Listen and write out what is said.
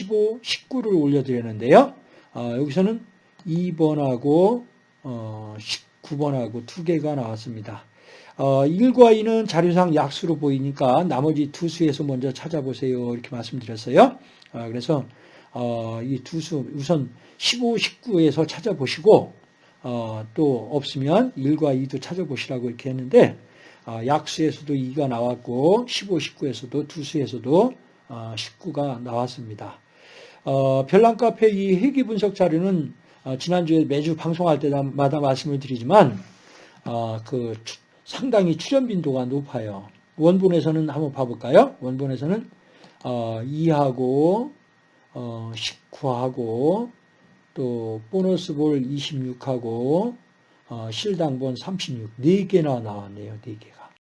15, 19를 올려드렸는데요. 어, 여기서는 2번하고 어, 19번하고 두 개가 나왔습니다. 어, 1과 2는 자료상 약수로 보이니까 나머지 두 수에서 먼저 찾아보세요. 이렇게 말씀드렸어요. 어, 그래서 어, 이 두 수 우선 15, 19에서 찾아보시고 어, 또 없으면 1과 2도 찾아보시라고 이렇게 했는데 어, 약수에서도 2가 나왔고 15, 19에서도 두 수에서도 19가 나왔습니다. 어, 별난 카페 이 회귀 분석 자료는 어, 지난주에 매주 방송할 때마다 말씀을 드리지만 어, 그 상당히 출연 빈도가 높아요. 원본에서는 한번 봐볼까요? 원본에서는 2하고 19하고 또 보너스 볼 26하고 실당본 36 4개나 나왔네요. 4개가.